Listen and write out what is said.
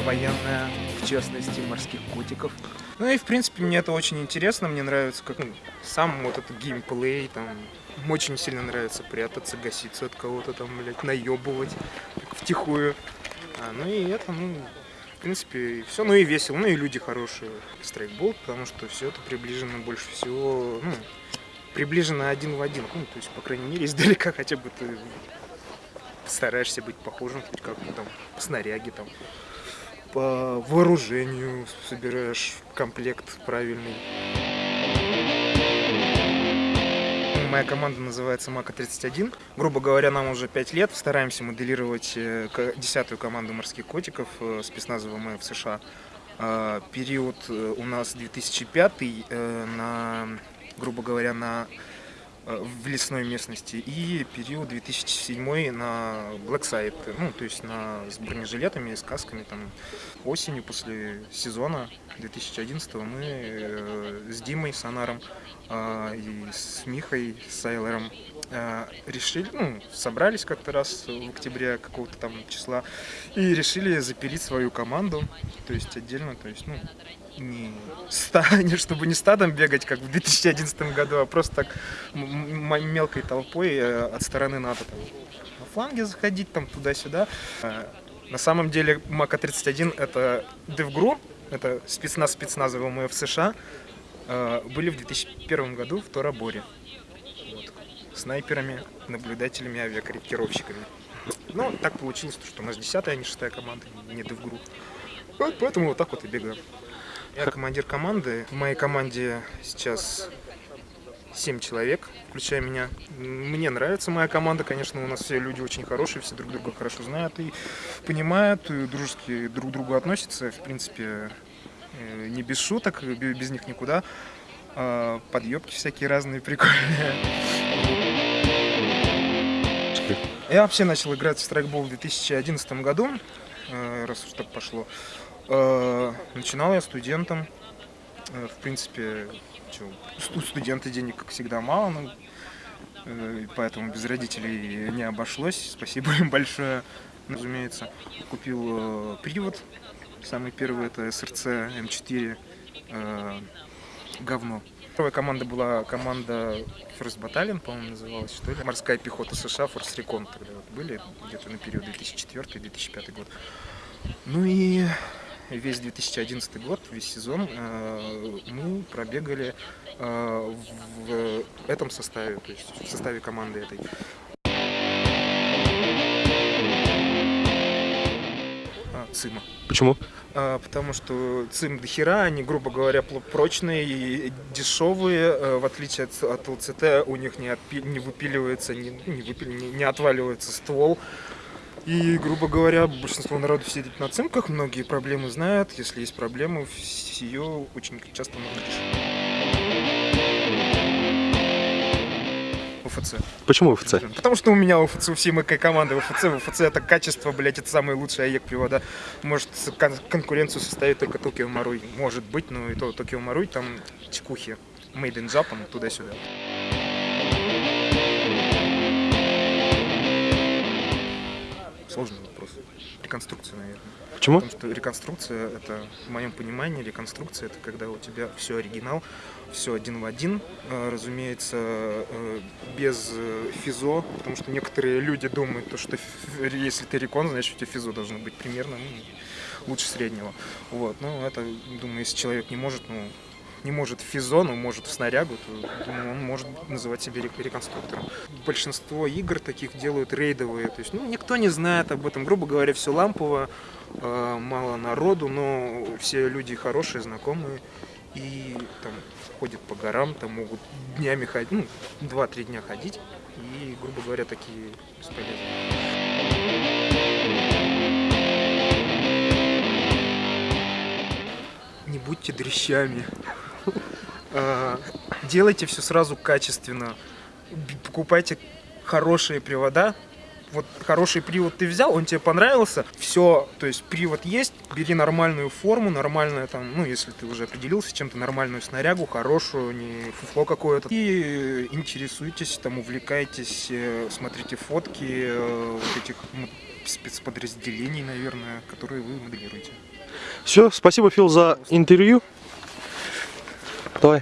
военная, в частности, морских котиков. Ну и, в принципе, мне это очень интересно, мне нравится, как ну, сам вот этот геймплей, там, очень сильно нравится прятаться, гаситься от кого-то там, блядь, наебывать втихую. А, ну и это, ну, в принципе, все, ну и весело, ну и люди хорошие. Страйкбол, потому что все это приближено больше всего, ну, приближено один в один. Ну, то есть, по крайней мере, издалека хотя бы ты стараешься быть похожим хоть как-то там по снаряге, там, по вооружению собираешь комплект правильный. Моя команда называется Мака-31. Грубо говоря, нам уже 5 лет. Стараемся моделировать э, десятую команду морских котиков э, спецназа ВМФ США. А, период э, у нас 2005 на, грубо говоря, на в лесной местности. И период 2007 на Blackside, ну то есть на, с бронежилетами, с касками там осенью после сезона 2011 мы э, с Димой Сонаром э, и с Михой Сайлером э, решили, ну, собрались как-то раз в октябре какого-то там числа и решили запилить свою команду, то есть отдельно, то есть, ну, не, ста, не чтобы не стадом бегать, как в 2011 году, а просто так мелкой толпой э, от стороны НАТО. Там, на фланге заходить, там туда-сюда. Э, на самом деле МАКа-31 это DevGru, это спецназ спецназа ВМФ США, были в 2001 году в Тораборе. Снайперами, наблюдателями, авиакорректировщиками. Но так получилось, что у нас 10 а не 6 команда, не DevGru. Вот поэтому вот так вот и бегаем. Я командир команды. В моей команде сейчас 7 человек, включая меня. Мне нравится моя команда, конечно, у нас все люди очень хорошие, все друг друга хорошо знают и понимают, и дружески друг к другу относятся. В принципе, э, не без шуток, без них никуда. А, подъебки всякие разные, прикольные. Я вообще начал играть в страйкбол в 2011 году, э, раз уж так пошло. Э, начинал я студентом. Э, в принципе, у студента денег, как всегда, мало, но э, поэтому без родителей не обошлось. Спасибо им большое. Разумеется, купил привод. Самый первый это СРЦ М4 говно. Первая команда была команда First Battalion, по-моему, называлась, что ли. Морская пехота США, Force Recon тогда вот были, где-то на период 2004-2005 год. Ну и весь 2011 год, весь сезон э, мы пробегали э, в этом составе, то есть в составе команды этой. ЦИМа. Почему? А, потому что ЦИМ до хера, они, грубо говоря, прочные и дешевые, э, в отличие от, от ЛЦТ, у них не, отпи, не выпиливается, не, не, выпили, не, не отваливается ствол. И, грубо говоря, большинство народу сидит на цинках, многие проблемы знают. Если есть проблемы, ее очень часто можно решить. УФЦ. Почему УФЦ? Потому что у меня УФЦ, у всей моей команды УФЦ. УФЦ это качество, блять, это самый лучший АЕК привода. Может кон конкуренцию составить только Токио Маруй. Может быть, но и то Токио Маруй там чекухи. Made in Japan, туда-сюда. Сложный вопрос. Реконструкция, наверное. Почему? Потому что реконструкция, это, в моем понимании, реконструкция, это когда у тебя все оригинал, все один в один, э, разумеется, э, без э, физо, потому что некоторые люди думают, что если ты рекон, значит у тебя физо должно быть примерно ну, лучше среднего. Вот, ну это, думаю, если человек не может, ну, не может в физо, но может в снарягу, то думаю, он может называть себя реконструктором. Большинство игр таких делают рейдовые, то есть ну, никто не знает об этом, грубо говоря, все лампово, э, мало народу, но все люди хорошие, знакомые, и там ходят по горам, там могут днями ходить, ну, 2-3 дня ходить, и, грубо говоря, такие бесполезные. не будьте дрещами. А, делайте все сразу качественно. Покупайте хорошие привода. Вот хороший привод ты взял, он тебе понравился, все, то есть привод есть, бери нормальную форму, нормальную там, ну, если ты уже определился чем-то, нормальную снарягу, хорошую, не фуфло какое-то. И интересуйтесь, там, увлекайтесь, э, смотрите фотки э, вот этих спецподразделений, наверное, которые вы моделируете. Все, спасибо, Фил, за интервью. tôi.